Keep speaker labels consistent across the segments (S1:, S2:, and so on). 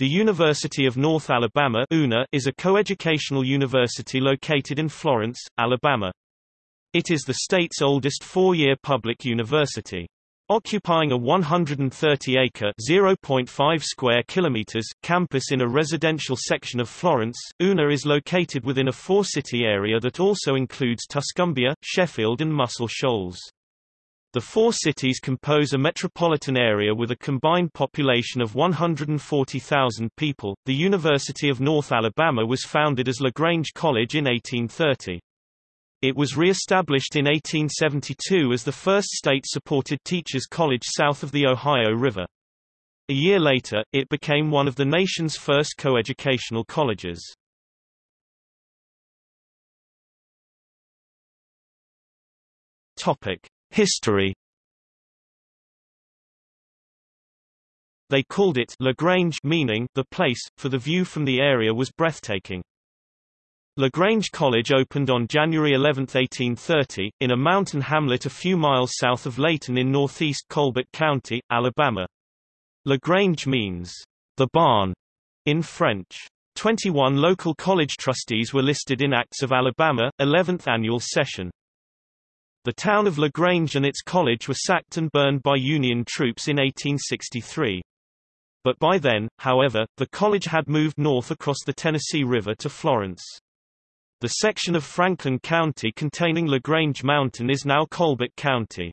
S1: The University of North Alabama is a coeducational university located in Florence, Alabama. It is the state's oldest four-year public university. Occupying a 130-acre (0.5 square kilometers) campus in a residential section of Florence, UNA is located within a four-city area that also includes Tuscumbia, Sheffield and Muscle Shoals. The four cities compose a metropolitan area with a combined population of 140,000 people. The University of North Alabama was founded as LaGrange College in 1830. It was re-established in 1872 as the first state-supported teachers' college south of the Ohio River. A year later, it became one of the nation's first coeducational colleges. Topic: History They called it LaGrange meaning the place, for the view from the area was breathtaking. LaGrange College opened on January 11, 1830, in a mountain hamlet a few miles south of Leighton in northeast Colbert County, Alabama. LaGrange means, the barn, in French. 21 local college trustees were listed in Acts of Alabama, 11th annual session. The town of LaGrange and its college were sacked and burned by Union troops in 1863. But by then, however, the college had moved north across the Tennessee River to Florence. The section of Franklin County containing LaGrange Mountain is now Colbert County.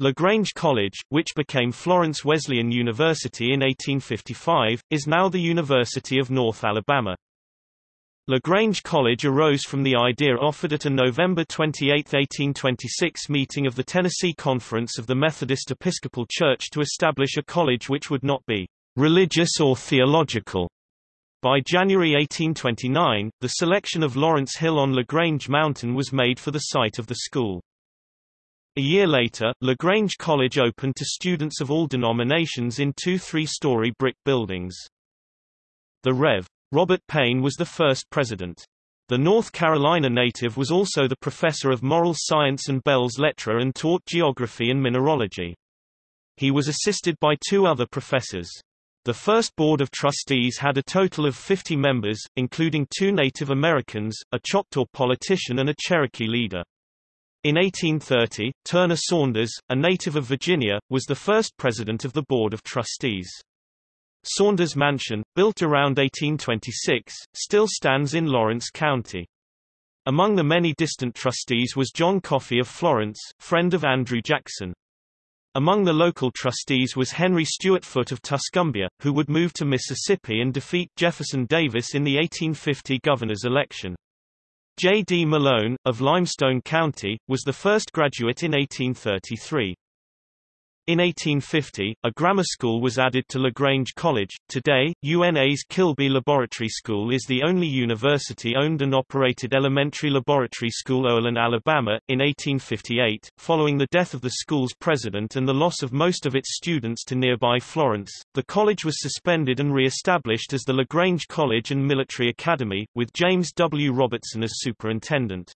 S1: LaGrange College, which became Florence Wesleyan University in 1855, is now the University of North Alabama. LaGrange College arose from the idea offered at a November 28, 1826 meeting of the Tennessee Conference of the Methodist Episcopal Church to establish a college which would not be religious or theological. By January 1829, the selection of Lawrence Hill on LaGrange Mountain was made for the site of the school. A year later, LaGrange College opened to students of all denominations in two three-story brick buildings. The Rev. Robert Paine was the first president. The North Carolina native was also the professor of moral science and Belles Lettres and taught geography and mineralogy. He was assisted by two other professors. The first board of trustees had a total of 50 members, including two Native Americans, a Choctaw politician and a Cherokee leader. In 1830, Turner Saunders, a native of Virginia, was the first president of the Board of Trustees. Saunders Mansion, built around 1826, still stands in Lawrence County. Among the many distant trustees was John Coffee of Florence, friend of Andrew Jackson. Among the local trustees was Henry Stuart Foote of Tuscumbia, who would move to Mississippi and defeat Jefferson Davis in the 1850 governor's election. J. D. Malone, of Limestone County, was the first graduate in 1833. In 1850, a grammar school was added to LaGrange College. Today, UNA's Kilby Laboratory School is the only university-owned and operated elementary laboratory school Olean, Alabama. In 1858, following the death of the school's president and the loss of most of its students to nearby Florence, the college was suspended and re-established as the LaGrange College and Military Academy, with James W. Robertson as superintendent.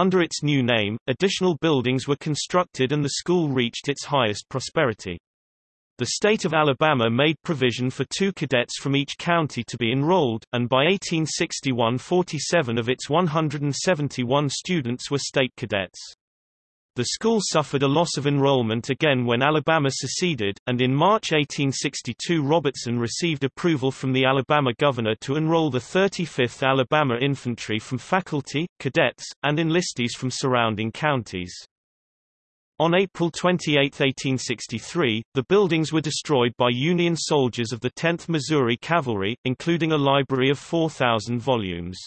S1: Under its new name, additional buildings were constructed and the school reached its highest prosperity. The state of Alabama made provision for two cadets from each county to be enrolled, and by 1861 47 of its 171 students were state cadets. The school suffered a loss of enrollment again when Alabama seceded, and in March 1862 Robertson received approval from the Alabama governor to enroll the 35th Alabama Infantry from faculty, cadets, and enlistees from surrounding counties. On April 28, 1863, the buildings were destroyed by Union soldiers of the 10th Missouri Cavalry, including a library of 4,000 volumes.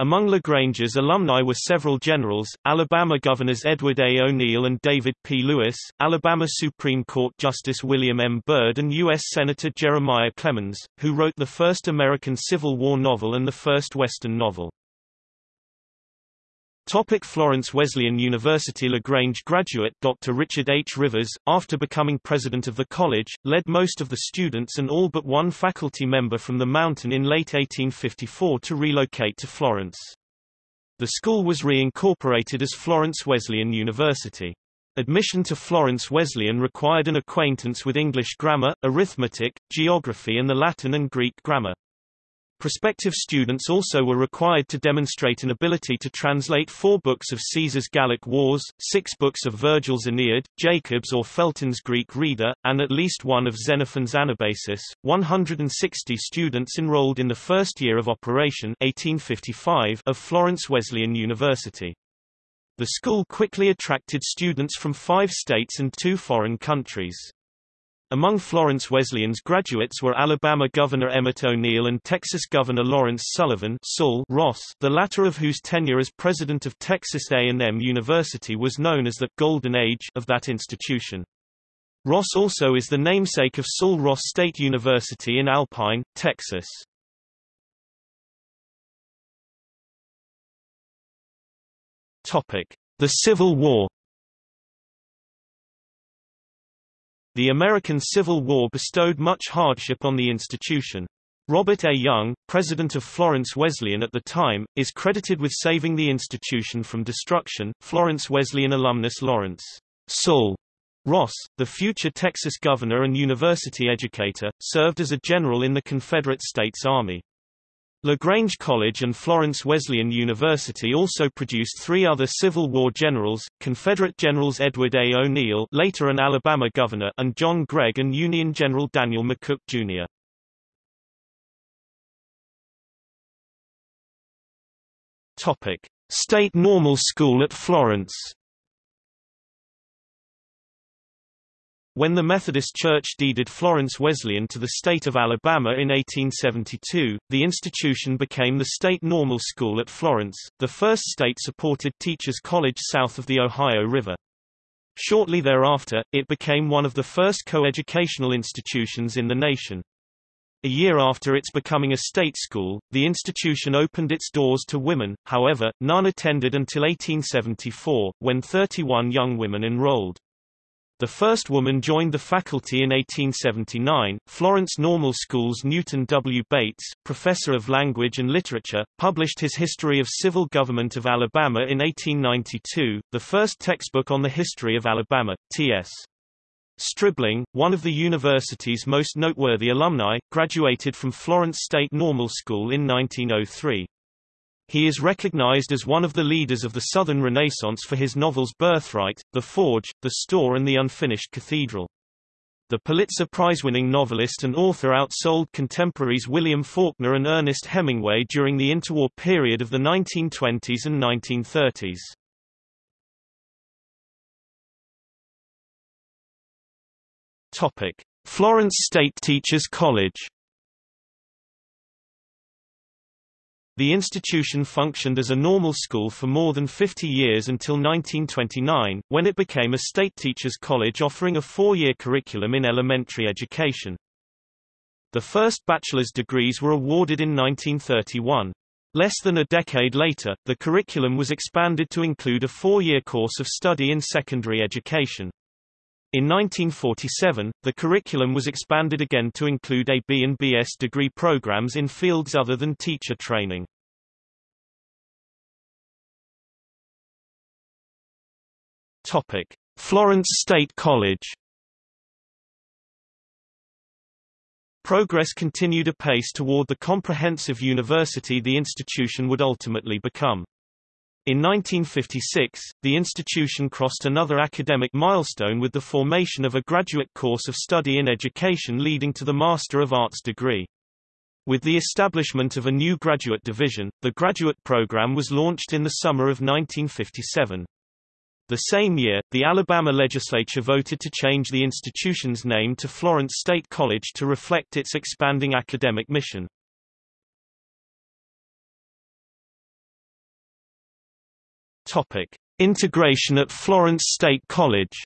S1: Among LaGrange's alumni were several generals, Alabama Governors Edward A. O'Neal and David P. Lewis, Alabama Supreme Court Justice William M. Byrd and U.S. Senator Jeremiah Clemens, who wrote the first American Civil War novel and the first Western novel. Topic Florence Wesleyan University LaGrange graduate Dr. Richard H. Rivers, after becoming president of the college, led most of the students and all but one faculty member from the mountain in late 1854 to relocate to Florence. The school was reincorporated as Florence Wesleyan University. Admission to Florence Wesleyan required an acquaintance with English grammar, arithmetic, geography and the Latin and Greek grammar. Prospective students also were required to demonstrate an ability to translate four books of Caesar's Gallic Wars, six books of Virgil's Aeneid, Jacob's or Felton's Greek Reader, and at least one of Xenophon's Anabasis. 160 students enrolled in the first year of operation 1855 of Florence Wesleyan University. The school quickly attracted students from five states and two foreign countries. Among Florence Wesleyan's graduates were Alabama Governor Emmett O'Neal and Texas Governor Lawrence Sullivan Sul Ross, the latter of whose tenure as president of Texas A&M University was known as the «Golden Age» of that institution. Ross also is the namesake of Sul Ross State University in Alpine, Texas. The Civil War The American Civil War bestowed much hardship on the institution. Robert A. Young, president of Florence Wesleyan at the time, is credited with saving the institution from destruction. Florence Wesleyan alumnus Lawrence Sul Ross, the future Texas governor and university educator, served as a general in the Confederate States Army. LaGrange College and Florence Wesleyan University also produced three other Civil War generals, Confederate Generals Edward A. O'Neal later an Alabama governor and John Gregg and Union General Daniel McCook, Jr. State Normal School at Florence When the Methodist Church deeded Florence Wesleyan to the state of Alabama in 1872, the institution became the State Normal School at Florence, the first state-supported teachers' college south of the Ohio River. Shortly thereafter, it became one of the first co-educational institutions in the nation. A year after its becoming a state school, the institution opened its doors to women, however, none attended until 1874, when 31 young women enrolled. The first woman joined the faculty in 1879. Florence Normal School's Newton W. Bates, professor of language and literature, published his History of Civil Government of Alabama in 1892, the first textbook on the history of Alabama. T.S. Stribling, one of the university's most noteworthy alumni, graduated from Florence State Normal School in 1903. He is recognized as one of the leaders of the Southern Renaissance for his novels Birthright, The Forge, The Store and The Unfinished Cathedral. The Pulitzer Prize-winning novelist and author outsold contemporaries William Faulkner and Ernest Hemingway during the interwar period of the 1920s and 1930s. Topic: Florence State Teachers College The institution functioned as a normal school for more than 50 years until 1929, when it became a state teachers college offering a four-year curriculum in elementary education. The first bachelor's degrees were awarded in 1931. Less than a decade later, the curriculum was expanded to include a four-year course of study in secondary education. In 1947, the curriculum was expanded again to include a B and BS degree programs in fields other than teacher training. Topic: Florence State College. Progress continued apace toward the comprehensive university the institution would ultimately become. In 1956, the institution crossed another academic milestone with the formation of a graduate course of study in education leading to the Master of Arts degree. With the establishment of a new graduate division, the graduate program was launched in the summer of 1957. The same year, the Alabama legislature voted to change the institution's name to Florence State College to reflect its expanding academic mission. Topic: Integration at Florence State College.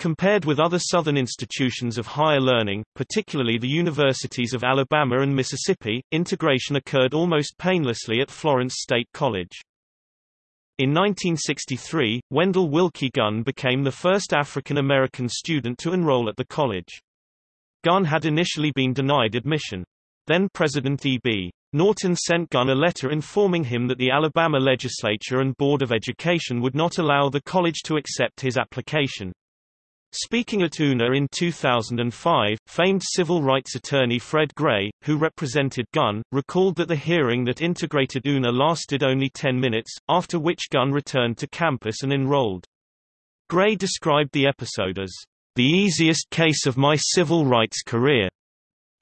S1: Compared with other Southern institutions of higher learning, particularly the universities of Alabama and Mississippi, integration occurred almost painlessly at Florence State College. In 1963, Wendell Willkie Gunn became the first African American student to enroll at the college. Gunn had initially been denied admission. Then President E.B. Norton sent Gunn a letter informing him that the Alabama legislature and Board of Education would not allow the college to accept his application. Speaking at UNA in 2005, famed civil rights attorney Fred Gray, who represented Gunn, recalled that the hearing that integrated UNA lasted only 10 minutes, after which Gunn returned to campus and enrolled. Gray described the episode as the easiest case of my civil rights career.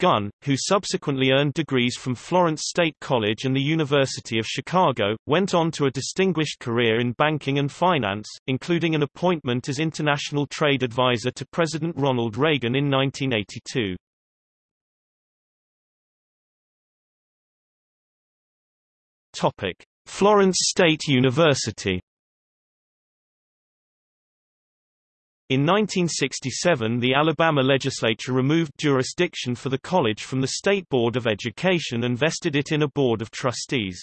S1: Gunn, who subsequently earned degrees from Florence State College and the University of Chicago, went on to a distinguished career in banking and finance, including an appointment as international trade advisor to President Ronald Reagan in 1982. Topic: Florence State University In 1967 the Alabama legislature removed jurisdiction for the college from the State Board of Education and vested it in a board of trustees.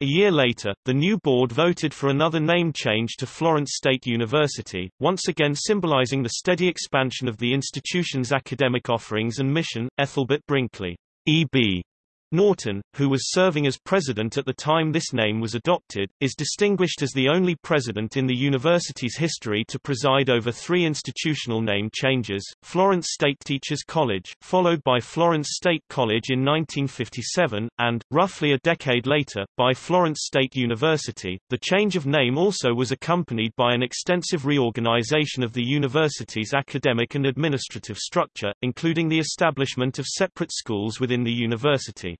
S1: A year later, the new board voted for another name change to Florence State University, once again symbolizing the steady expansion of the institution's academic offerings and mission. Ethelbert Brinkley, E.B. Norton, who was serving as president at the time this name was adopted, is distinguished as the only president in the university's history to preside over three institutional name changes, Florence State Teachers College, followed by Florence State College in 1957, and, roughly a decade later, by Florence State University. The change of name also was accompanied by an extensive reorganization of the university's academic and administrative structure, including the establishment of separate schools within the university.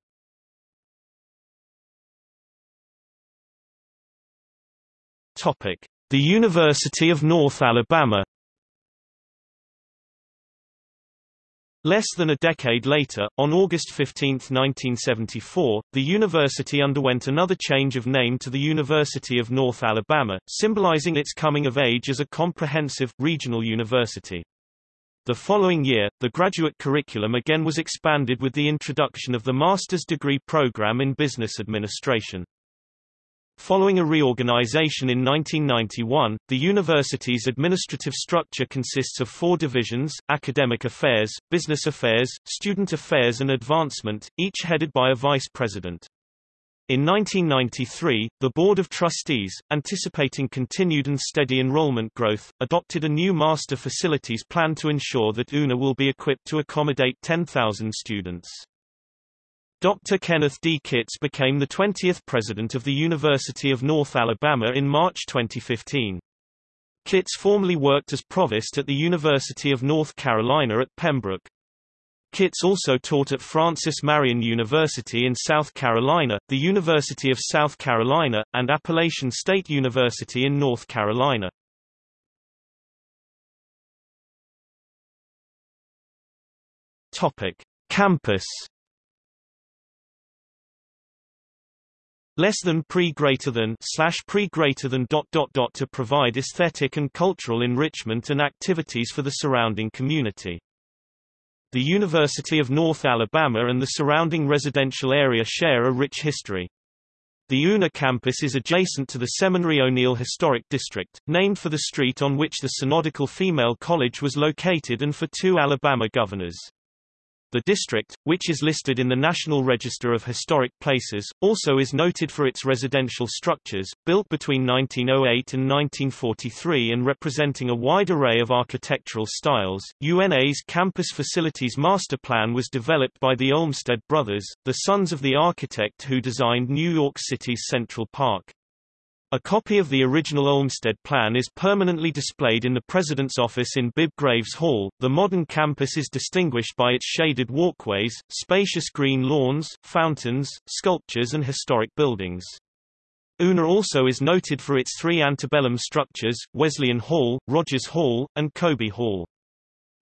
S1: Topic: The University of North Alabama. Less than a decade later, on August 15, 1974, the university underwent another change of name to the University of North Alabama, symbolizing its coming of age as a comprehensive, regional university. The following year, the graduate curriculum again was expanded with the introduction of the master's degree program in business administration. Following a reorganization in 1991, the university's administrative structure consists of four divisions, academic affairs, business affairs, student affairs and advancement, each headed by a vice president. In 1993, the Board of Trustees, anticipating continued and steady enrollment growth, adopted a new master facilities plan to ensure that UNA will be equipped to accommodate 10,000 students. Dr. Kenneth D. Kitts became the 20th president of the University of North Alabama in March 2015. Kitts formerly worked as provost at the University of North Carolina at Pembroke. Kitts also taught at Francis Marion University in South Carolina, the University of South Carolina, and Appalachian State University in North Carolina. Topic: Campus less than pre greater than slash pre greater than dot dot dot to provide aesthetic and cultural enrichment and activities for the surrounding community. The University of North Alabama and the surrounding residential area share a rich history. The UNA campus is adjacent to the Seminary O'Neal Historic District, named for the street on which the Synodical Female College was located and for two Alabama governors. The district, which is listed in the National Register of Historic Places, also is noted for its residential structures, built between 1908 and 1943 and representing a wide array of architectural styles. UNA's Campus Facilities Master Plan was developed by the Olmsted brothers, the sons of the architect who designed New York City's Central Park. A copy of the original Olmsted plan is permanently displayed in the President's office in Bibb Graves Hall. The modern campus is distinguished by its shaded walkways, spacious green lawns, fountains, sculptures and historic buildings. UNA also is noted for its three antebellum structures, Wesleyan Hall, Rogers Hall, and Coby Hall.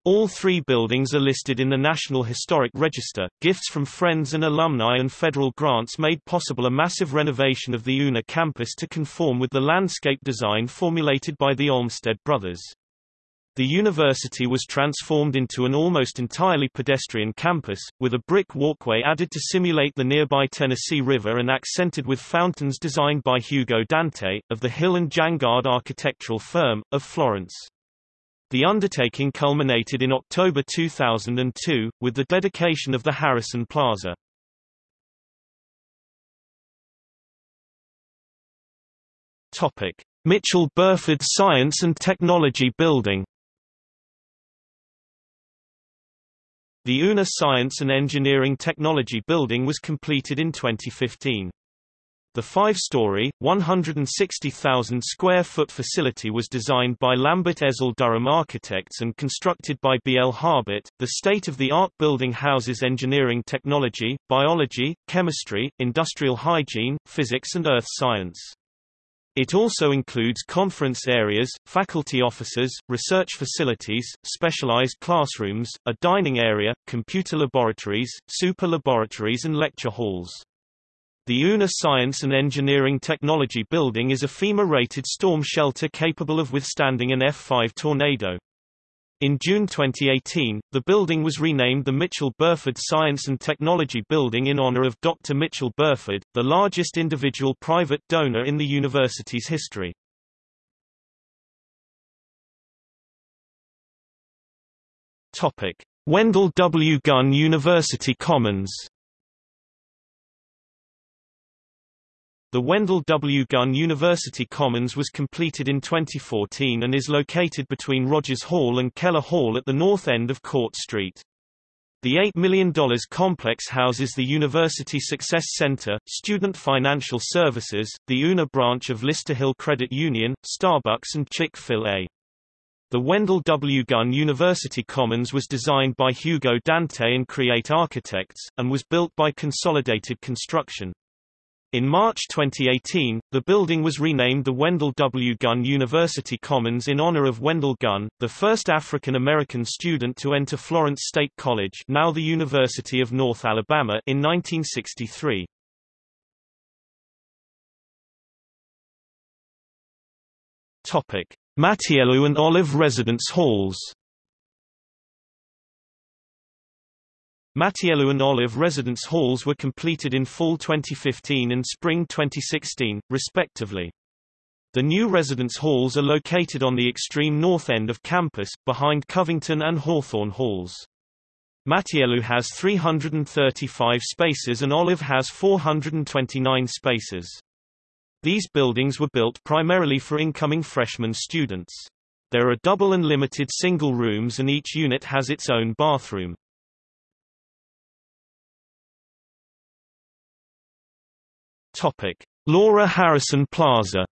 S1: All three buildings are listed in the National Historic Register. Gifts from friends and alumni and federal grants made possible a massive renovation of the UNA campus to conform with the landscape design formulated by the Olmsted brothers. The university was transformed into an almost entirely pedestrian campus, with a brick walkway added to simulate the nearby Tennessee River and accented with fountains designed by Hugo Dante, of the Hill and Jangard architectural firm, of Florence. The undertaking culminated in October 2002, with the dedication of the Harrison Plaza. Topic. Mitchell Burford Science and Technology Building The UNA Science and Engineering Technology Building was completed in 2015. The five-story, 160,000 square foot facility was designed by Lambert Ezell Durham Architects and constructed by B. L. Harbert. The state-of-the-art building houses engineering technology, biology, chemistry, industrial hygiene, physics and earth science. It also includes conference areas, faculty offices, research facilities, specialized classrooms, a dining area, computer laboratories, super laboratories and lecture halls. The UNA Science and Engineering Technology Building is a FEMA-rated storm shelter capable of withstanding an F5 tornado. In June 2018, the building was renamed the Mitchell Burford Science and Technology Building in honor of Dr. Mitchell Burford, the largest individual private donor in the university's history. Wendell W. Gunn University Commons The Wendell W. Gunn University Commons was completed in 2014 and is located between Rogers Hall and Keller Hall at the north end of Court Street. The $8 million complex houses the University Success Center, Student Financial Services, the UNA branch of Lister Hill Credit Union, Starbucks and Chick-fil-A. The Wendell W. Gunn University Commons was designed by Hugo Dante and Create Architects, and was built by Consolidated Construction. In March 2018, the building was renamed the Wendell W. Gunn University Commons in honor of Wendell Gunn, the first African-American student to enter Florence State College now the University of North Alabama in 1963. Mattiello and Olive Residence Halls Mattiello and Olive residence halls were completed in fall 2015 and spring 2016, respectively. The new residence halls are located on the extreme north end of campus, behind Covington and Hawthorne halls. Mattiello has 335 spaces and Olive has 429 spaces. These buildings were built primarily for incoming freshman students. There are double and limited single rooms and each unit has its own bathroom. Topic: Laura Harrison Plaza.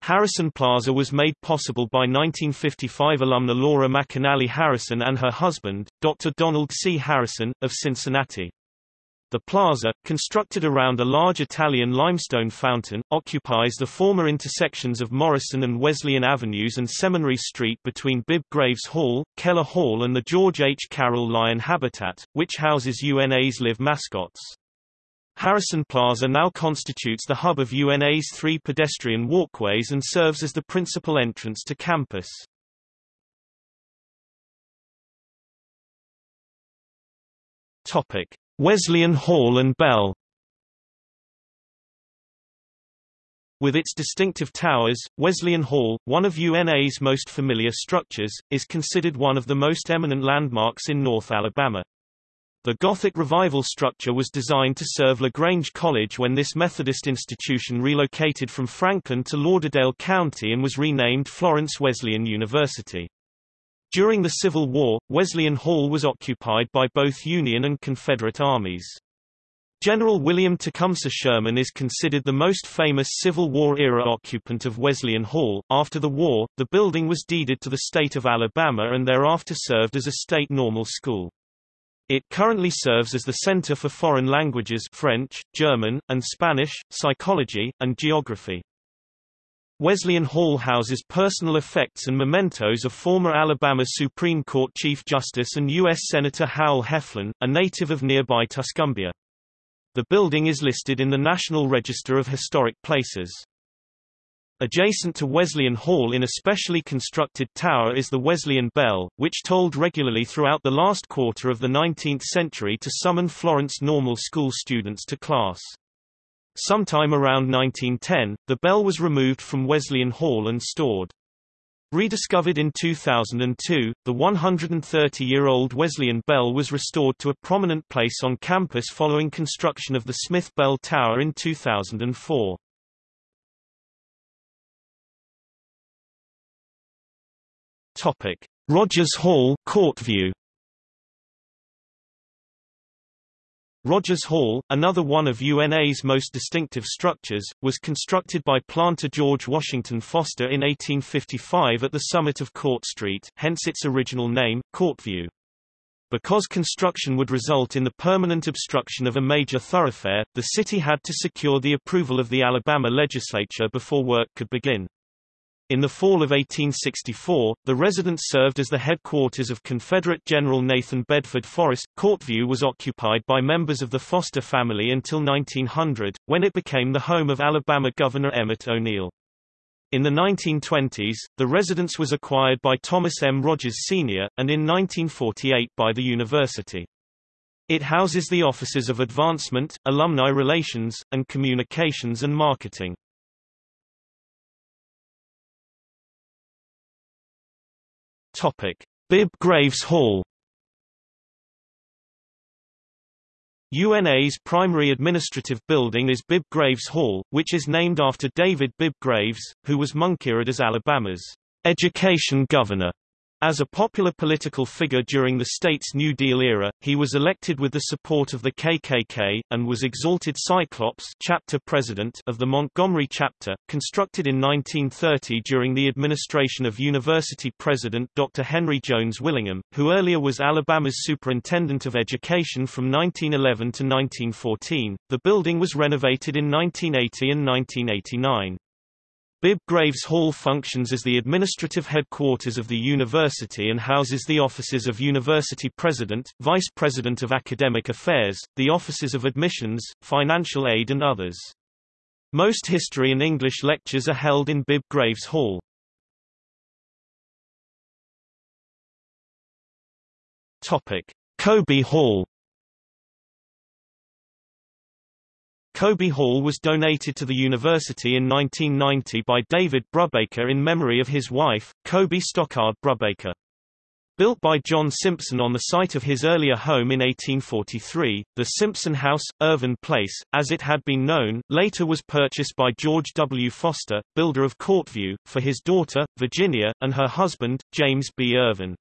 S1: Harrison Plaza was made possible by 1955 alumna Laura McAnally Harrison and her husband, Dr. Donald C. Harrison, of Cincinnati. The plaza, constructed around a large Italian limestone fountain, occupies the former intersections of Morrison and Wesleyan Avenues and Seminary Street between Bibb Graves Hall, Keller Hall and the George H. Carroll Lion Habitat, which houses UNA's live mascots. Harrison Plaza now constitutes the hub of UNA's three pedestrian walkways and serves as the principal entrance to campus. Topic: Wesleyan Hall and Bell With its distinctive towers, Wesleyan Hall, one of UNA's most familiar structures, is considered one of the most eminent landmarks in North Alabama. The Gothic Revival structure was designed to serve LaGrange College when this Methodist institution relocated from Franklin to Lauderdale County and was renamed Florence Wesleyan University. During the Civil War, Wesleyan Hall was occupied by both Union and Confederate armies. General William Tecumseh Sherman is considered the most famous Civil War-era occupant of Wesleyan Hall. After the war, the building was deeded to the state of Alabama and thereafter served as a state normal school. It currently serves as the Center for Foreign Languages French, German, and Spanish, Psychology, and Geography. Wesleyan Hall houses personal effects and mementos of former Alabama Supreme Court Chief Justice and U.S. Senator Howell Heflin, a native of nearby Tuscumbia. The building is listed in the National Register of Historic Places. Adjacent to Wesleyan Hall in a specially constructed tower is the Wesleyan Bell, which tolled regularly throughout the last quarter of the 19th century to summon Florence Normal School students to class. Sometime around 1910, the bell was removed from Wesleyan Hall and stored. Rediscovered in 2002, the 130-year-old Wesleyan Bell was restored to a prominent place on campus following construction of the Smith Bell Tower in 2004. Topic: Rogers Hall, Courtview. Rogers Hall, another one of UNA's most distinctive structures, was constructed by planter George Washington Foster in 1855 at the summit of Court Street, hence its original name, Courtview. Because construction would result in the permanent obstruction of a major thoroughfare, the city had to secure the approval of the Alabama legislature before work could begin. In the fall of 1864, the residence served as the headquarters of Confederate General Nathan Bedford Forrest. Courtview was occupied by members of the Foster family until 1900, when it became the home of Alabama Governor Emmett O'Neal. In the 1920s, the residence was acquired by Thomas M. Rogers Sr., and in 1948 by the university. It houses the offices of Advancement, Alumni Relations, and Communications and Marketing. Topic: Bibb Graves Hall. UNA's primary administrative building is Bibb Graves Hall, which is named after David Bibb Graves, who was Munkirid as Alabama's education governor. As a popular political figure during the state's New Deal era, he was elected with the support of the KKK, and was exalted Cyclops chapter president of the Montgomery chapter, constructed in 1930 during the administration of University President Dr. Henry Jones Willingham, who earlier was Alabama's Superintendent of Education from 1911 to 1914. The building was renovated in 1980 and 1989. Bibb Graves Hall functions as the administrative headquarters of the university and houses the offices of University President, Vice President of Academic Affairs, the offices of Admissions, Financial Aid and others. Most history and English lectures are held in Bibb Graves Hall. Topic: Coby Hall Coby Hall was donated to the university in 1990 by David Brubaker in memory of his wife, Coby Stockard Brubaker. Built by John Simpson on the site of his earlier home in 1843, the Simpson House, Irvin Place, as it had been known, later was purchased by George W. Foster, builder of Courtview, for his daughter, Virginia, and her husband, James B. Irvin.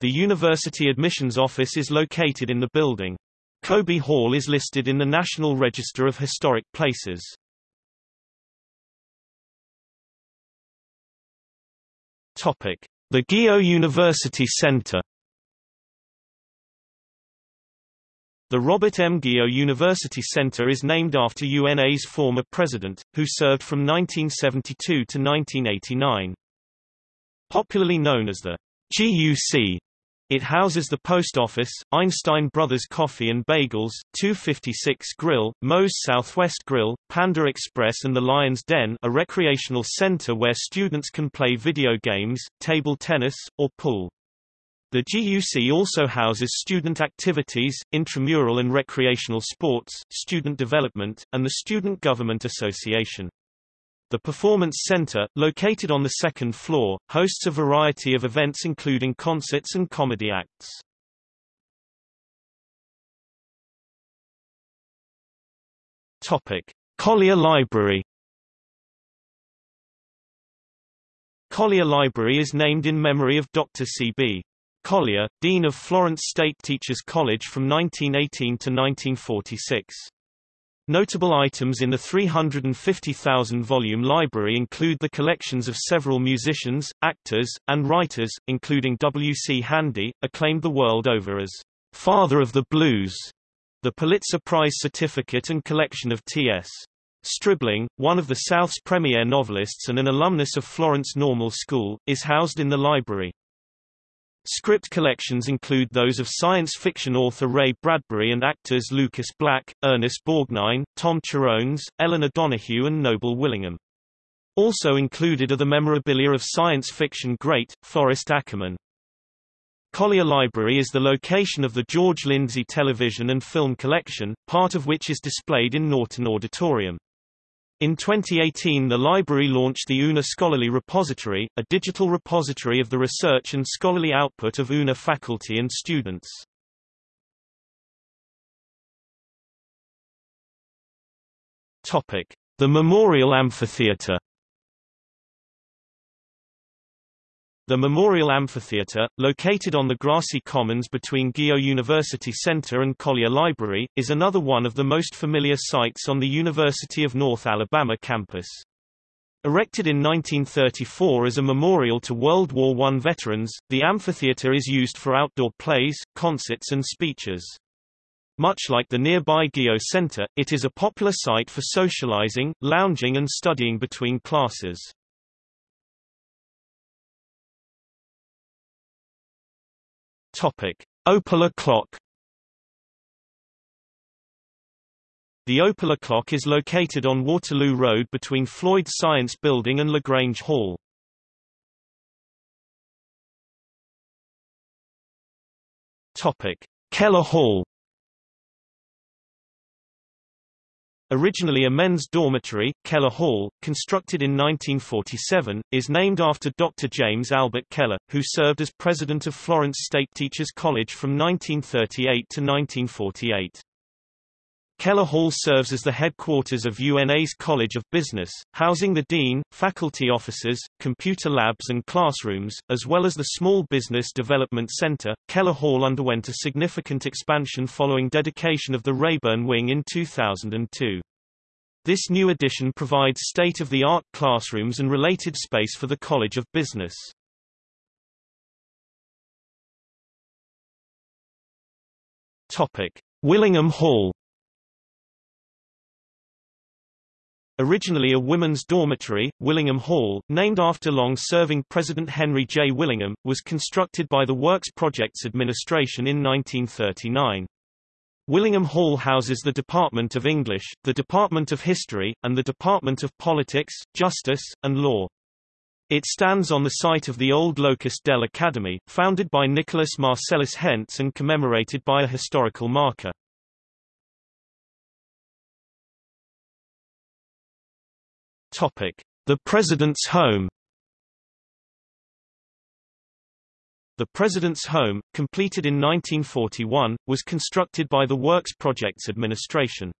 S1: The university admissions office is located in the building. Coby Hall is listed in the National Register of Historic Places. Topic: The Guillot University Center. The Robert M. Guillot University Center is named after UNA's former president, who served from 1972 to 1989. Popularly known as the GUC, it houses the post office, Einstein Brothers Coffee and Bagels, 256 Grill, Moe's Southwest Grill, Panda Express and the Lion's Den a recreational center where students can play video games, table tennis, or pool. The GUC also houses student activities, intramural and recreational sports, student development, and the Student Government Association. The Performance Center, located on the second floor, hosts a variety of events including concerts and comedy acts. Topic: Collier Library. Collier Library is named in memory of Dr. C.B. Collier, Dean of Florence State Teachers College from 1918 to 1946. Notable items in the 350,000-volume library include the collections of several musicians, actors, and writers, including W. C. Handy, acclaimed the world over as «father of the blues», the Pulitzer Prize certificate and collection of T.S. Stribling, one of the South's premier novelists and an alumnus of Florence Normal School, is housed in the library. Script collections include those of science fiction author Ray Bradbury and actors Lucas Black, Ernest Borgnine, Tom Cherones, Elinor Donahue and Noble Willingham. Also included are the memorabilia of science fiction great, Forrest Ackerman. Collier Library is the location of the George Lindsay television and film collection, part of which is displayed in Norton Auditorium. In 2018 the library launched the UNA Scholarly Repository, a digital repository of the research and scholarly output of UNA faculty and students. The Memorial Amphitheatre The Memorial Amphitheatre, located on the grassy commons between Guillot University Center and Collier Library, is another one of the most familiar sites on the University of North Alabama campus. Erected in 1934 as a memorial to World War I veterans, the amphitheatre is used for outdoor plays, concerts and speeches. Much like the nearby Guillot Center, it is a popular site for socializing, lounging and studying between classes. Topic: Opala clock. The Opala clock is located on Waterloo Road between Floyd Science Building and LaGrange Hall. Topic: Keller Hall. Originally a men's dormitory, Keller Hall, constructed in 1947, is named after Dr. James Albert Keller, who served as president of Florence State Teachers College from 1938 to 1948. Keller Hall serves as the headquarters of UNA's College of Business, housing the dean, faculty offices, computer labs and classrooms, as well as the Small Business Development Center. Keller Hall underwent a significant expansion following dedication of the Rayburn Wing in 2002. This new addition provides state-of-the-art classrooms and related space for the College of Business. Topic: Willingham Hall Originally a women's dormitory, Willingham Hall, named after long-serving President Henry J. Willingham, was constructed by the Works Projects Administration in 1939. Willingham Hall houses the Department of English, the Department of History, and the Department of Politics, Justice, and Law. It stands on the site of the old Locust Dell Academy, founded by Nicholas Marcellus Hentz and commemorated by a historical marker. The President's Home The President's Home, completed in 1941, was constructed by the Works Projects Administration.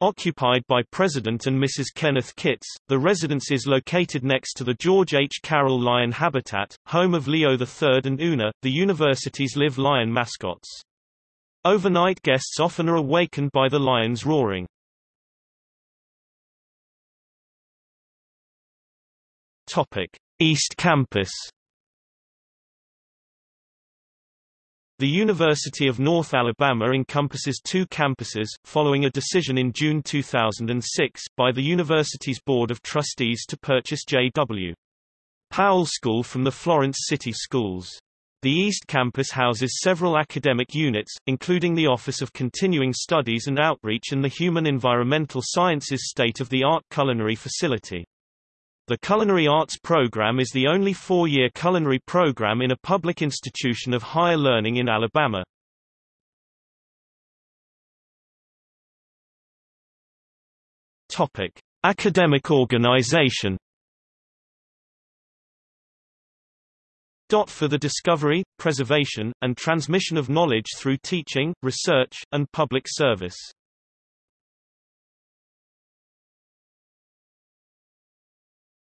S1: Occupied by President and Mrs. Kenneth Kitts, the residence is located next to the George H. Carroll Lion Habitat, home of Leo III and Una, the university's live lion mascots. Overnight guests often are awakened by the lions roaring. Topic: East Campus. The University of North Alabama encompasses two campuses, following a decision in June 2006, by the university's Board of Trustees to purchase J.W. Powell School from the Florence City Schools. The East Campus houses several academic units, including the Office of Continuing Studies and Outreach and the Human Environmental Sciences State-of-the-Art Culinary Facility. The Culinary Arts program is the only four-year culinary program in a public institution of higher learning in Alabama. Topic: Academic organization. Dot For the discovery, preservation, and transmission of knowledge through teaching, research, and public service.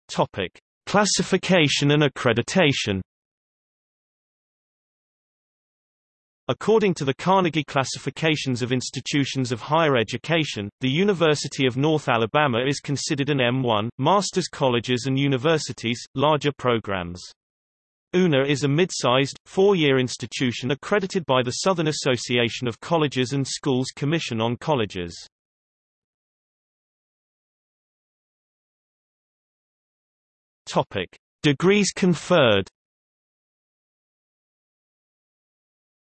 S1: Topic: Classification and accreditation. According to the Carnegie Classifications of Institutions of Higher Education, the University of North Alabama is considered an M1, master's colleges and universities, larger programs. UNA is a mid-sized, four-year institution accredited by the Southern Association of Colleges and Schools Commission on Colleges. Topic: Degrees conferred.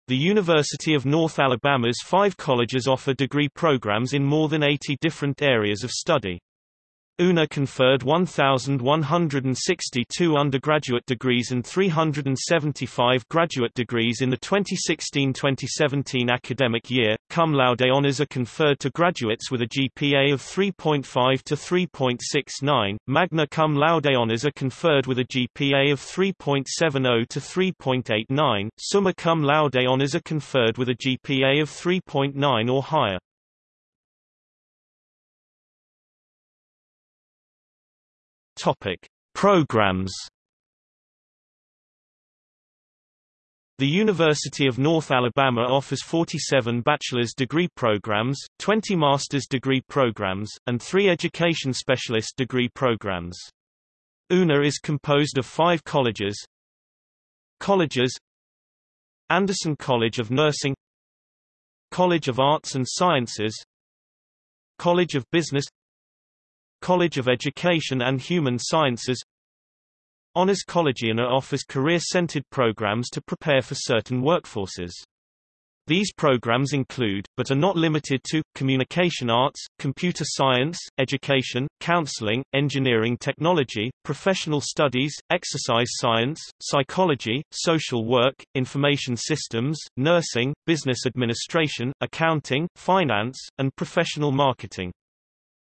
S1: The University of North Alabama's five colleges offer degree programs in more than 80 different areas of study. UNA conferred 1,162 undergraduate degrees and 375 graduate degrees in the 2016-2017 academic year. Cum laude honors are conferred to graduates with a GPA of 3.5 to 3.69. Magna cum laude honors are conferred with a GPA of 3.70 to 3.89. Summa cum laude honors are conferred with a GPA of 3.9 or higher. Topic: Programs. The University of North Alabama offers 47 bachelor's degree programs, 20 master's degree programs, and 3 education specialist degree programs. UNA is composed of 5 colleges. Colleges Anderson College of Nursing College of Arts and Sciences College of Business College of Education and Human Sciences Honors Collegiana offers career-centered programs to prepare for certain workforces. These programs include, but are not limited to, communication arts, computer science, education, counseling, engineering technology, professional studies, exercise science, psychology, social work, information systems, nursing, business administration, accounting, finance, and professional marketing.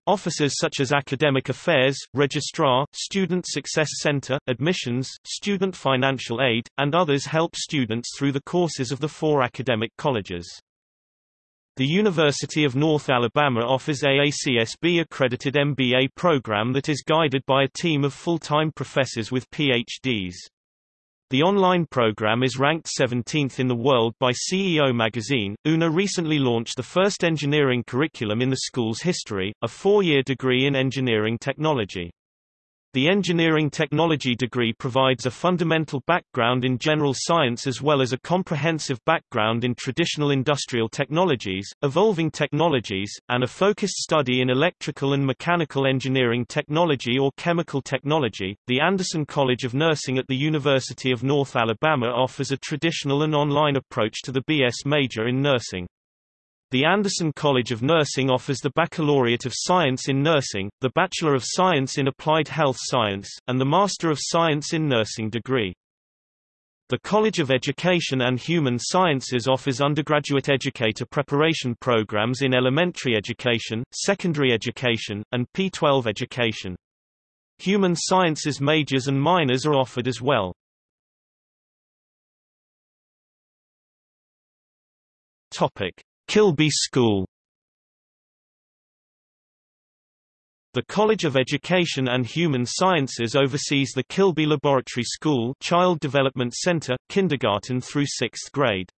S1: Offices such as Academic Affairs, Registrar, Student Success Center, Admissions, Student Financial Aid, and others help students through the courses of the four academic colleges. The University of North Alabama offers AACSB-accredited MBA program that is guided by a team of full-time professors with PhDs. The online program is ranked 17th in the world by CEO magazine. UNA recently launched the first engineering curriculum in the school's history, a four-year degree in engineering technology. The engineering technology degree provides a fundamental background in general science as well as a comprehensive background in traditional industrial technologies, evolving technologies, and a focused study in electrical and mechanical engineering technology or chemical technology. The Anderson College of Nursing at the University of North Alabama offers a traditional and online approach to the BS major in nursing. The Anderson College of Nursing offers the Baccalaureate of Science in Nursing, the Bachelor of Science in Applied Health Science, and the Master of Science in Nursing degree. The College of Education and Human Sciences offers undergraduate educator preparation programs in elementary education, secondary education, and P-12 education. Human Sciences majors and minors are offered as well. Topic: Kilby School The College of Education and Human Sciences oversees the Kilby Laboratory School Child Development Center, kindergarten through 6th grade.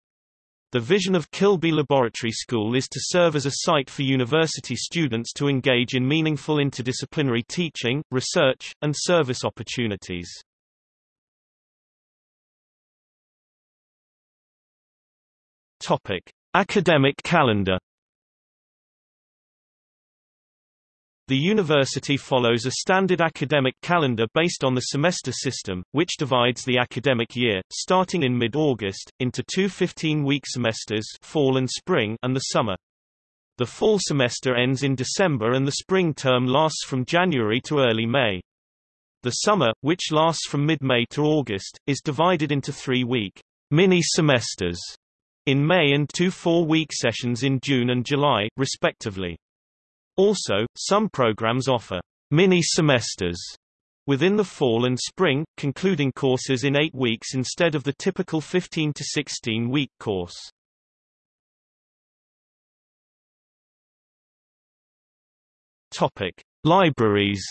S1: The vision of Kilby Laboratory School is to serve as a site for university students to engage in meaningful interdisciplinary teaching, research, and service opportunities. Academic calendar The university follows a standard academic calendar based on the semester system, which divides the academic year, starting in mid-August, into two 15-week semesters fall and, spring and the summer. The fall semester ends in December and the spring term lasts from January to early May. The summer, which lasts from mid-May to August, is divided into three-week mini-semesters in May and two four-week sessions in June and July, respectively. Also, some programs offer mini-semesters within the fall and spring, concluding courses in eight weeks instead of the typical 15 to 16-week course. Topic: Libraries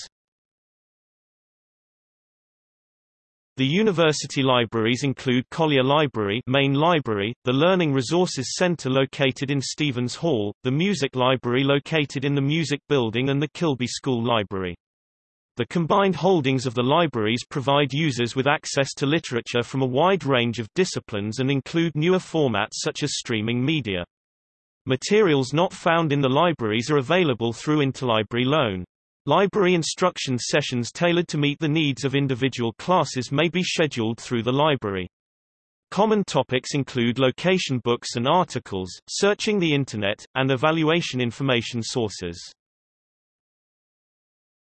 S1: The university libraries include Collier Library Main Library, the Learning Resources Center located in Stevens Hall, the Music Library located in the Music Building and the Kilby School Library. The combined holdings of the libraries provide users with access to literature from a wide range of disciplines and include newer formats such as streaming media. Materials not found in the libraries are available through interlibrary loan. Library instruction sessions tailored to meet the needs of individual classes may be scheduled through the library. Common topics include location books and articles, searching the Internet, and evaluation information sources.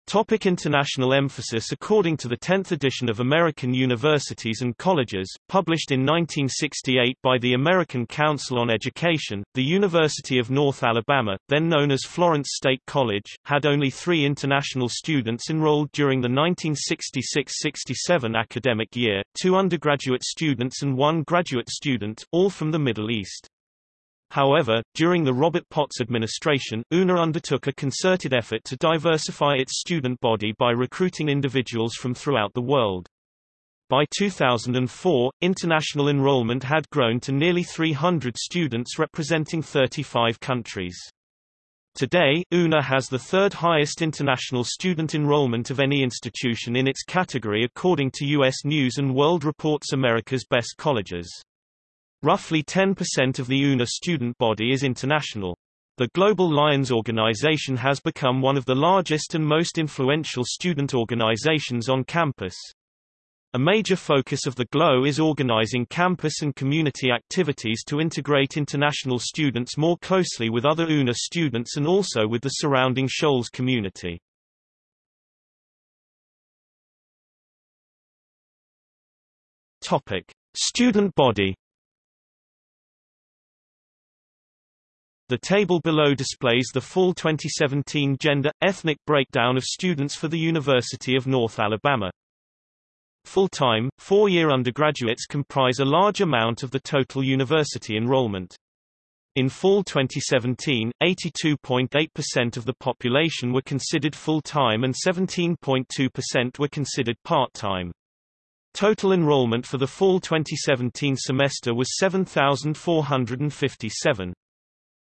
S1: Topic international emphasis According to the 10th edition of American Universities and Colleges, published in 1968 by the American Council on Education, the University of North Alabama, then known as Florence State College, had only three international students enrolled during the 1966–67 academic year, two undergraduate students and one graduate student, all from the Middle East. However, during the Robert Potts administration, UNA undertook a concerted effort to diversify its student body by recruiting individuals from throughout the world. By 2004, international enrollment had grown to nearly 300 students representing 35 countries. Today, UNA has the third highest international student enrollment of any institution in its category according to U.S. News & World Report's America's Best Colleges. Roughly 10% of the UNA student body is international. The Global Lions organization has become one of the largest and most influential student organizations on campus. A major focus of the GLOW is organizing campus and community activities to integrate international students more closely with other UNA students and also with the surrounding Shoals community. Topic: Student body The table below displays the full 2017 gender-ethnic breakdown of students for the University of North Alabama. Full-time, four-year undergraduates comprise a large amount of the total university enrollment. In fall 2017, 82.8% of the population were considered full-time and 17.2% were considered part-time. Total enrollment for the fall 2017 semester was 7,457.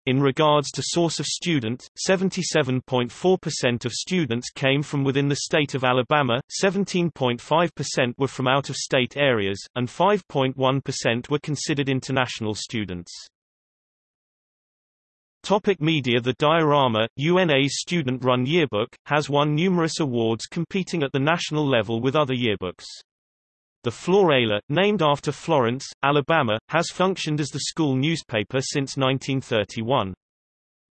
S1: In regards to source of student, 77.4% of students came from within the state of Alabama, 17.5% were from out-of-state areas, and 5.1% were considered international students. Topic media The Diorama, UNA's student-run yearbook, has won numerous awards competing at the national level with other yearbooks. The Florala, named after Florence, Alabama, has functioned as the school newspaper since 1931.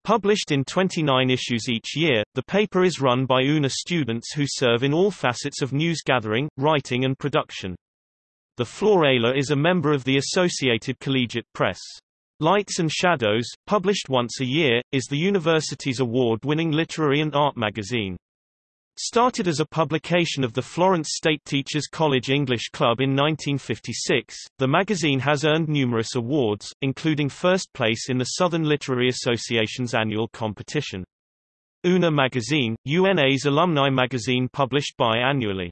S1: Published in 29 issues each year, the paper is run by UNA students who serve in all facets of news gathering, writing and production. The Florala is a member of the Associated Collegiate Press. Lights and Shadows, published once a year, is the university's award-winning literary and art magazine. Started as a publication of the Florence State Teachers College English Club in 1956, the magazine has earned numerous awards, including first place in the Southern Literary Association's annual competition. UNA Magazine, UNA's alumni magazine published biannually.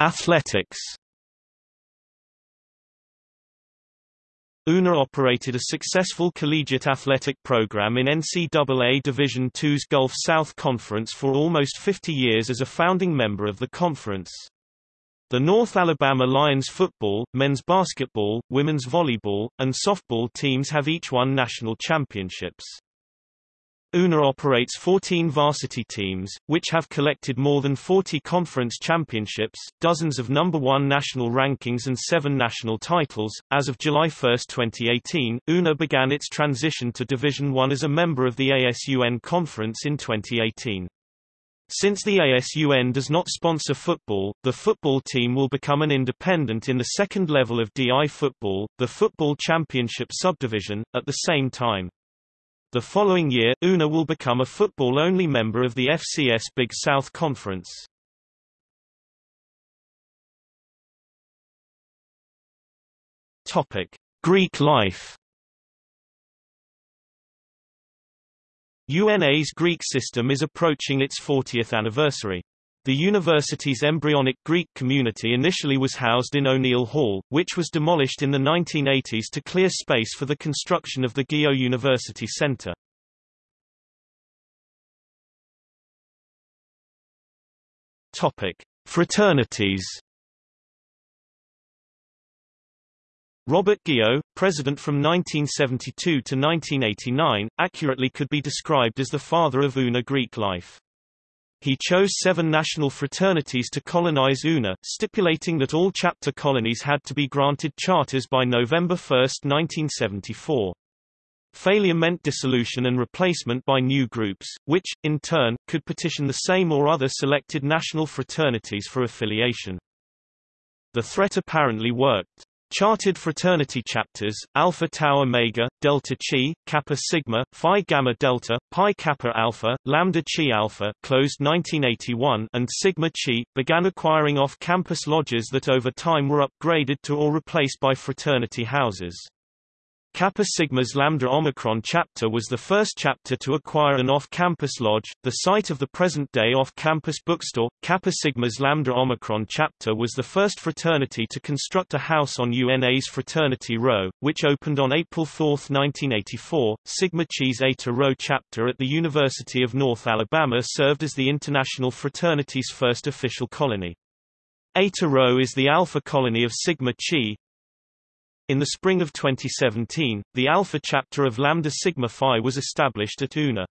S1: Athletics UNA operated a successful collegiate athletic program in NCAA Division II's Gulf South Conference for almost 50 years as a founding member of the conference. The North Alabama Lions football, men's basketball, women's volleyball, and softball teams have each won national championships. UNA operates 14 varsity teams, which have collected more than 40 conference championships, dozens of number one national rankings and seven national titles. As of July 1, 2018, UNA began its transition to Division I as a member of the ASUN Conference in 2018. Since the ASUN does not sponsor football, the football team will become an independent in the second level of DI football, the Football Championship subdivision, at the same time. The following year, UNA will become a football-only member of the FCS Big South Conference. Topic: Greek life. UNA's Greek system is approaching its 40th anniversary. The university's embryonic Greek community initially was housed in O'Neal Hall, which was demolished in the 1980s to clear space for the construction of the Guillot University Center. Topic: Fraternities. Robert Guillot, president from 1972 to 1989, accurately could be described as the father of UNA Greek life. He chose seven national fraternities to colonize UNA, stipulating that all chapter colonies had to be granted charters by November 1, 1974. Failure meant dissolution and replacement by new groups, which, in turn, could petition the same or other selected national fraternities for affiliation. The threat apparently worked. Chartered fraternity chapters, Alpha Tau Omega, Delta Chi, Kappa Sigma, Phi Gamma Delta, Pi Kappa Alpha, Lambda Chi Alpha closed 1981 and Sigma Chi, began acquiring off-campus lodges that over time were upgraded to or replaced by fraternity houses. Kappa Sigma's Lambda Omicron chapter was the first chapter to acquire an off-campus lodge, the site of the present-day off-campus bookstore. Kappa Sigma's Lambda Omicron chapter was the first fraternity to construct a house on UNA's Fraternity Row, which opened on April 4, 1984. Sigma Chi's Eta Rho chapter at the University of North Alabama served as the international fraternity's first official colony. Eta Rho is the alpha colony of Sigma Chi, in the spring of 2017, the Alpha chapter of Lambda Sigma Phi was established at UNA.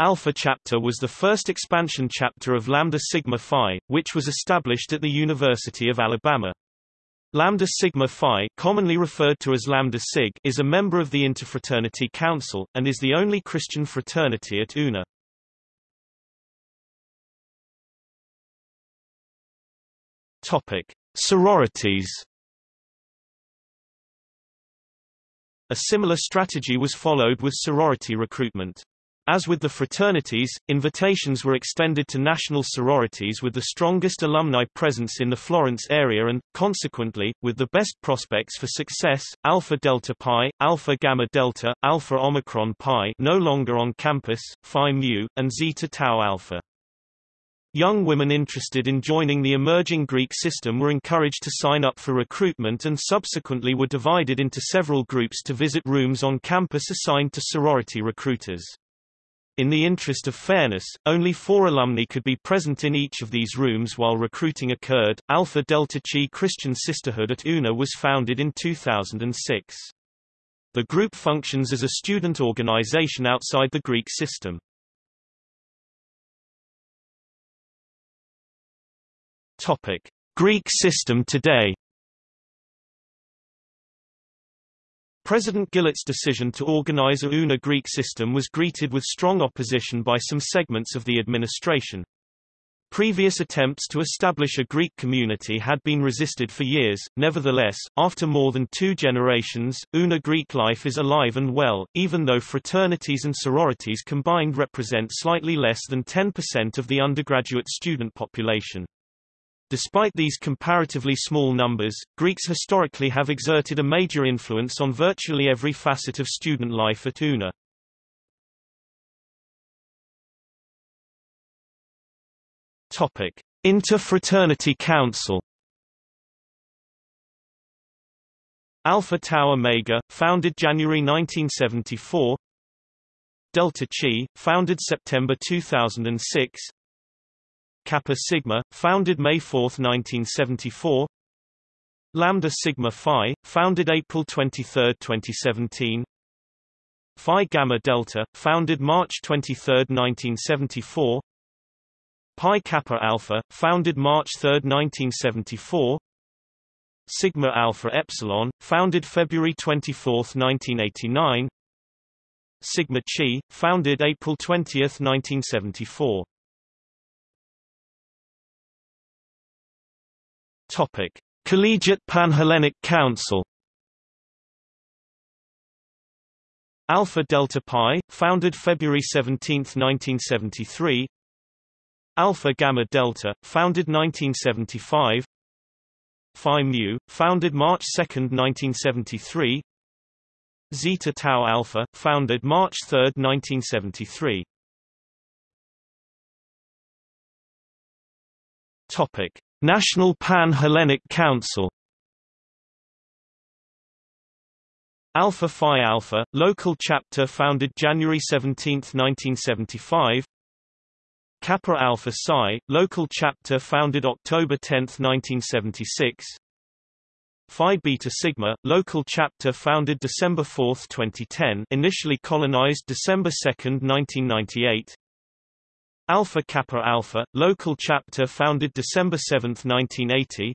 S1: Alpha chapter was the first expansion chapter of Lambda Sigma Phi, which was established at the University of Alabama. Lambda Sigma Phi, commonly referred to as Lambda Sig, is a member of the Interfraternity Council, and is the only Christian fraternity at UNA. Topic: Sororities. A similar strategy was followed with sorority recruitment. As with the fraternities, invitations were extended to national sororities with the strongest alumni presence in the Florence area and, consequently, with the best prospects for success, Alpha Delta Pi, Alpha Gamma Delta, Alpha Omicron Pi no longer on campus, Phi Mu, and Zeta Tau Alpha. Young women interested in joining the emerging Greek system were encouraged to sign up for recruitment and subsequently were divided into several groups to visit rooms on campus assigned to sorority recruiters. In the interest of fairness, only four alumni could be present in each of these rooms while recruiting occurred. Alpha Delta Chi Christian Sisterhood at UNA was founded in 2006. The group functions as a student organization outside the Greek system. Topic: Greek system today. President Guillot's decision to organize a UNA Greek system was greeted with strong opposition by some segments of the administration. Previous attempts to establish a Greek community had been resisted for years, nevertheless, after more than two generations, UNA Greek life is alive and well, even though fraternities and sororities combined represent slightly less than 10% of the undergraduate student population. Despite these comparatively small numbers, Greeks historically have exerted a major influence on virtually every facet of student life at UNA. Topic: Interfraternity Council. Alpha Tau Omega, founded January 1974. Delta Chi, founded September 2006. Kappa Sigma, founded May 4, 1974 Lambda Sigma Phi, founded April 23, 2017 Phi Gamma Delta, founded March 23, 1974 Pi Kappa Alpha, founded March 3, 1974 Sigma Alpha Epsilon, founded February 24, 1989 Sigma Chi, founded April 20, 1974 Topic: Collegiate Panhellenic Council. Alpha Delta Pi, founded February 17, 1973. Alpha Gamma Delta, founded 1975. Phi Mu, founded March 2, 1973. Zeta Tau Alpha, founded March 3, 1973. Topic: National Pan-Hellenic Council. Alpha Phi Alpha, local chapter founded January 17, 1975 Kappa Alpha Psi, local chapter founded October 10, 1976 Phi Beta Sigma, local chapter founded December 4, 2010 initially colonized December 2, 1998 Alpha Kappa Alpha, local chapter founded December 7, 1980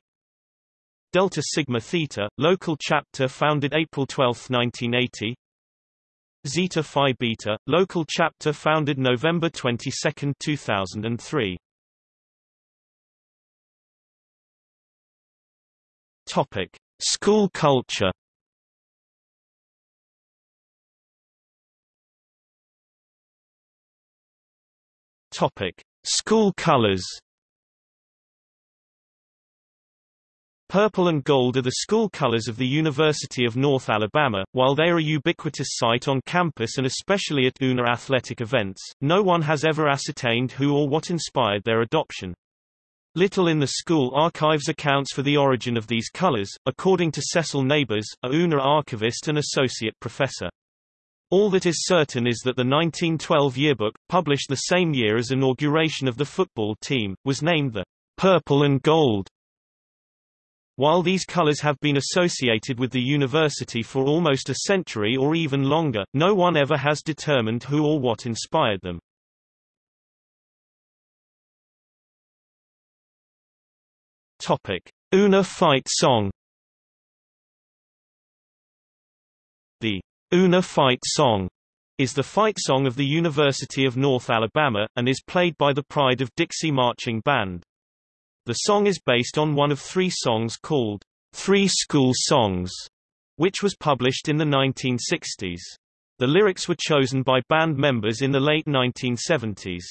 S1: Delta Sigma Theta, local chapter founded April 12, 1980 Zeta Phi Beta, local chapter founded November 22, 2003. Topic: School culture. Topic: School colors. Purple and gold are the school colors of the University of North Alabama. While they are a ubiquitous sight on campus and especially at UNA athletic events, no one has ever ascertained who or what inspired their adoption. Little in the school archives accounts for the origin of these colors, according to Cecil Neighbors, a UNA archivist and associate professor. All that is certain is that the 1912 yearbook, published the same year as inauguration of the football team, was named the Purple and Gold while these colors have been associated with the university for almost a century or even longer, no one ever has determined who or what inspired them. Topic: Una Fight Song. The Una Fight Song is the fight song of the University of North Alabama, and is played by the Pride of Dixie Marching Band. The song is based on one of three songs called Three School Songs, which was published in the 1960s. The lyrics were chosen by band members in the late 1970s.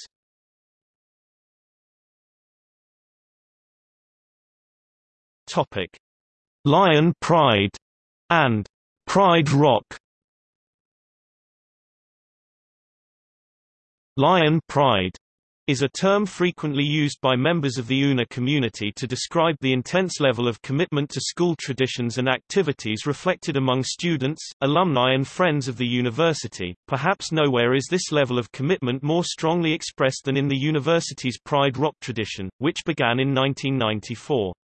S1: Topic: Lion Pride and Pride Rock. Lion Pride is a term frequently used by members of the UNA community to describe the intense level of commitment to school traditions and activities reflected among students, alumni and friends of the university. Perhaps nowhere is this level of commitment more strongly expressed than in the university's Pride Rock tradition, which began in 1994.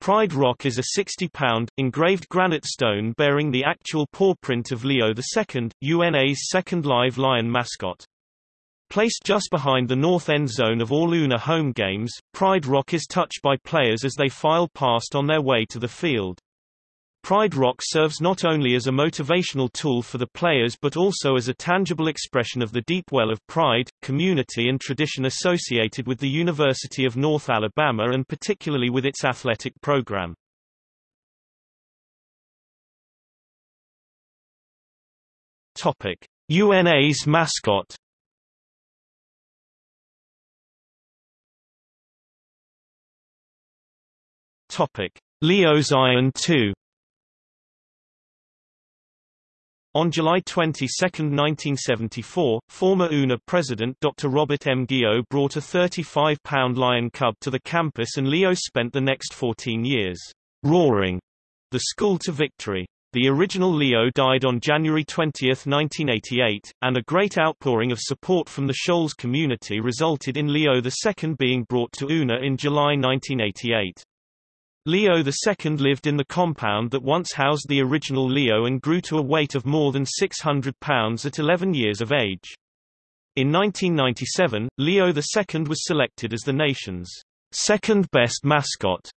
S1: Pride Rock is a 60-pound, engraved granite stone bearing the actual paw print of Leo II, UNA's second live lion mascot. Placed just behind the north end zone of all UNA home games, Pride Rock is touched by players as they file past on their way to the field. Pride Rock serves not only as a motivational tool for the players but also as a tangible expression of the deep well of pride, community and tradition associated with the University of North Alabama and particularly with its athletic program. UNA's mascot Topic: Leo's Iron 2 On July 22, 1974, former UNA president Dr. Robert M. Guillot brought a 35-pound lion cub to the campus and Leo spent the next 14 years roaring the school to victory. The original Leo died on January 20, 1988, and a great outpouring of support from the Shoals community resulted in Leo II being brought to UNA in July 1988. Leo II lived in the compound that once housed the original Leo and grew to a weight of more than 600 pounds at 11 years of age. In 1997, Leo II was selected as the nation's second best mascot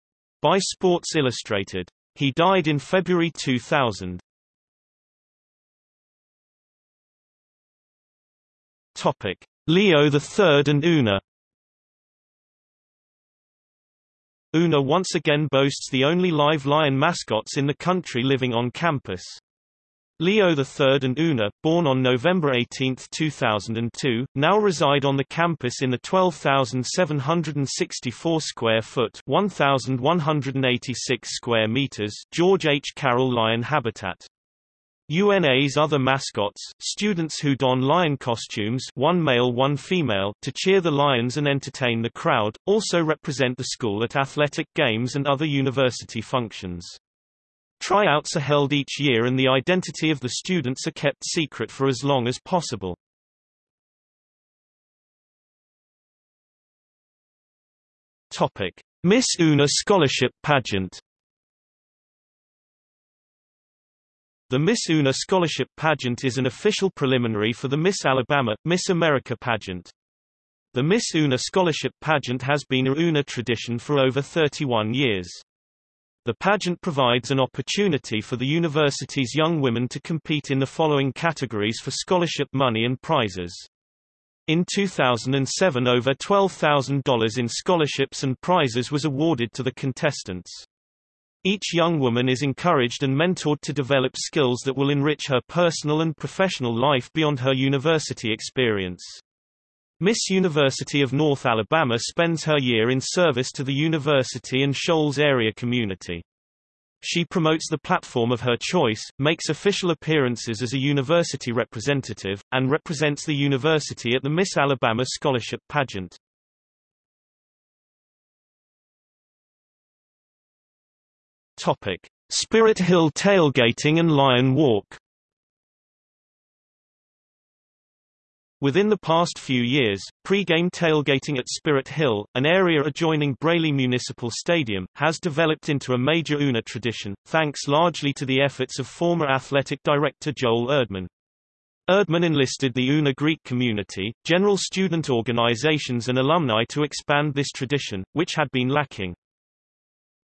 S1: by Sports Illustrated. He died in February 2000. Topic: Leo III and Una UNA once again boasts the only live lion mascots in the country living on campus. Leo III and Una, born on November 18, 2002, now reside on the campus in the 12,764 square foot 1,186 square meters George H. Carroll Lion Habitat. UNA's other mascots, students who don lion costumes one male one female to cheer the lions and entertain the crowd, also represent the school at athletic games and other university functions. Tryouts are held each year and the identity of the students are kept secret for as long as possible. Topic. Miss UNA Scholarship Pageant The Miss UNA Scholarship Pageant is an official preliminary for the Miss Alabama, Miss America pageant. The Miss UNA Scholarship Pageant has been a UNA tradition for over 31 years. The pageant provides an opportunity for the university's young women to compete in the following categories for scholarship money and prizes. In 2007 over $12,000 in scholarships and prizes was awarded to the contestants. Each young woman is encouraged and mentored to develop skills that will enrich her personal and professional life beyond her university experience. Miss University of North Alabama spends her year in service to the university and Shoals area community. She promotes the platform of her choice, makes official appearances as a university representative, and represents the university at the Miss Alabama Scholarship Pageant. Topic: Spirit Hill tailgating and Lion Walk. Within the past few years, pre-game tailgating at Spirit Hill, an area adjoining Braly Municipal Stadium, has developed into a major UNA tradition, thanks largely to the efforts of former athletic director Joel Erdman. Erdman enlisted the UNA Greek community, general student organizations and alumni to expand this tradition, which had been lacking.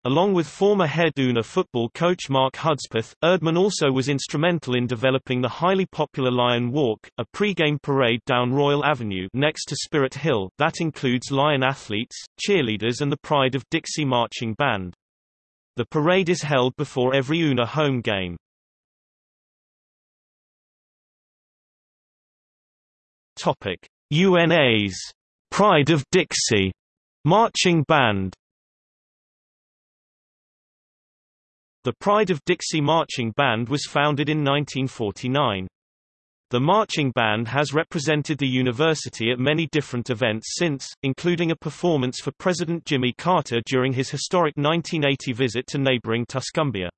S1: Along with former head UNA football coach Mark Hudspeth, Erdman also was instrumental in developing the highly popular Lion Walk, a pre-game parade down Royal Avenue next to Spirit Hill, that includes Lion athletes, cheerleaders and the Pride of Dixie Marching Band. The parade is held before every UNA home game. UNA's Pride of Dixie Marching Band The Pride of Dixie Marching Band was founded in 1949. The marching band has represented the university at many different events since, including a performance for President Jimmy Carter during his historic 1980 visit to neighboring Tuscumbia.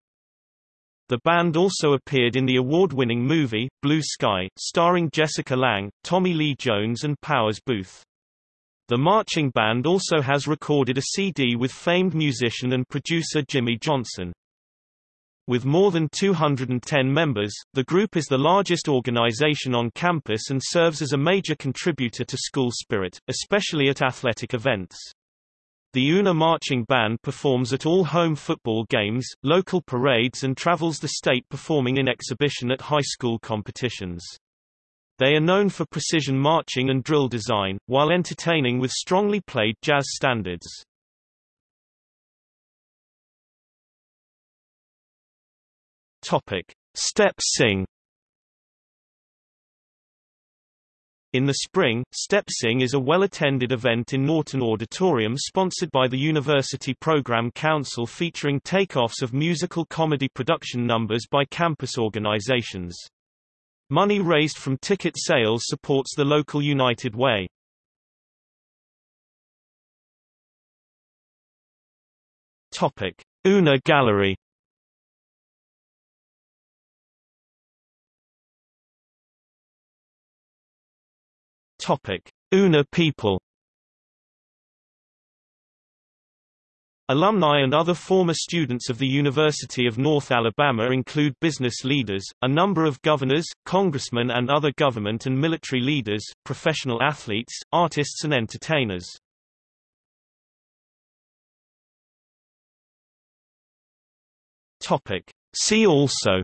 S1: The band also appeared in the award-winning movie, Blue Sky, starring Jessica Lange, Tommy Lee Jones and Powers Boothe. The marching band also has recorded a CD with famed musician and producer Jimmy Johnson. With more than 210 members, the group is the largest organization on campus and serves as a major contributor to school spirit, especially at athletic events. The UNA Marching Band performs at all home football games, local parades and travels the state performing in exhibition at high school competitions. They are known for precision marching and drill design, while entertaining with strongly played jazz standards. Topic: Step Sing. In the spring, Step Sing is a well-attended event in Norton Auditorium sponsored by the University Program Council featuring takeoffs of musical comedy production numbers by campus organizations. Money raised from ticket sales supports the local United Way. Topic: Una Gallery Topic: UNA people. Alumni and other former students of the University of North Alabama include business leaders, a number of governors, congressmen and other government and military leaders, professional athletes, artists and entertainers. See also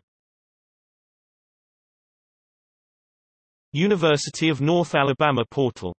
S1: University of North Alabama portal